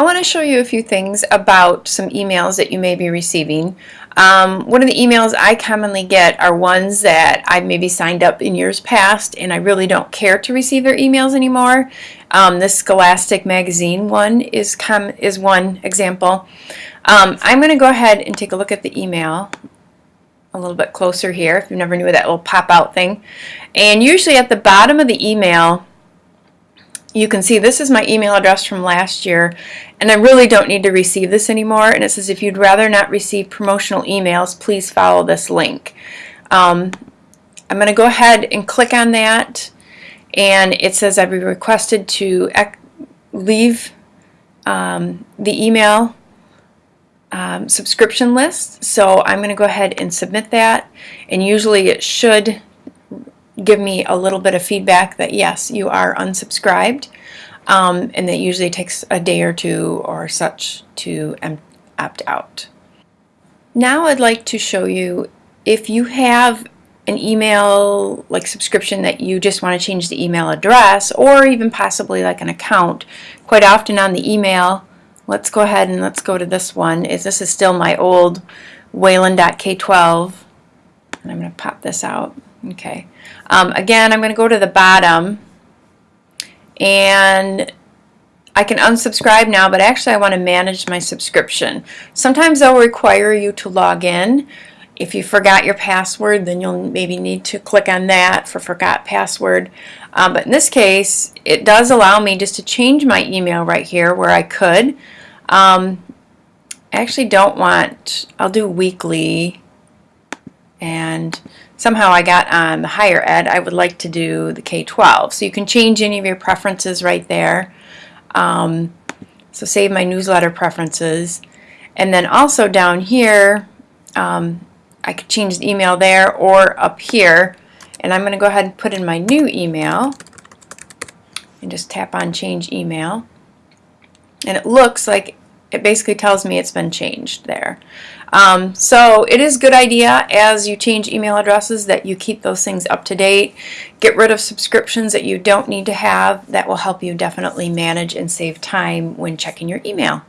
I want to show you a few things about some emails that you may be receiving. Um, one of the emails I commonly get are ones that I maybe signed up in years past and I really don't care to receive their emails anymore. Um, this Scholastic magazine one is, is one example. Um, I'm going to go ahead and take a look at the email a little bit closer here if you never knew that little pop out thing. And usually at the bottom of the email you can see this is my email address from last year and I really don't need to receive this anymore and it says if you'd rather not receive promotional emails please follow this link. Um, I'm going to go ahead and click on that and it says I've been requested to leave um, the email um, subscription list. So I'm going to go ahead and submit that and usually it should give me a little bit of feedback that yes, you are unsubscribed. Um, and that usually takes a day or two or such to opt out. Now I'd like to show you if you have an email like subscription that you just want to change the email address or even possibly like an account. Quite often on the email, let's go ahead and let's go to this one. Is This is still my old Whalen.K12 and I'm going to pop this out. Okay. Um, again, I'm going to go to the bottom and I can unsubscribe now, but actually I want to manage my subscription. Sometimes they'll require you to log in. If you forgot your password, then you'll maybe need to click on that for forgot password. Um, but in this case, it does allow me just to change my email right here where I could. Um, I actually don't want, I'll do weekly and somehow I got on the higher ed, I would like to do the K-12. So you can change any of your preferences right there. Um, so save my newsletter preferences. And then also down here, um, I could change the email there or up here. And I'm going to go ahead and put in my new email and just tap on change email. And it looks like it basically tells me it's been changed there. Um, so it is good idea as you change email addresses that you keep those things up to date. Get rid of subscriptions that you don't need to have. That will help you definitely manage and save time when checking your email.